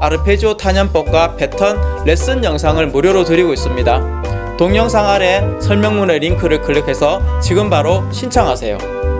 아르페지오 탄연법과 패턴 레슨 영상을 무료로 드리고 있습니다. 동영상 아래 설명문의 링크를 클릭해서 지금 바로 신청하세요.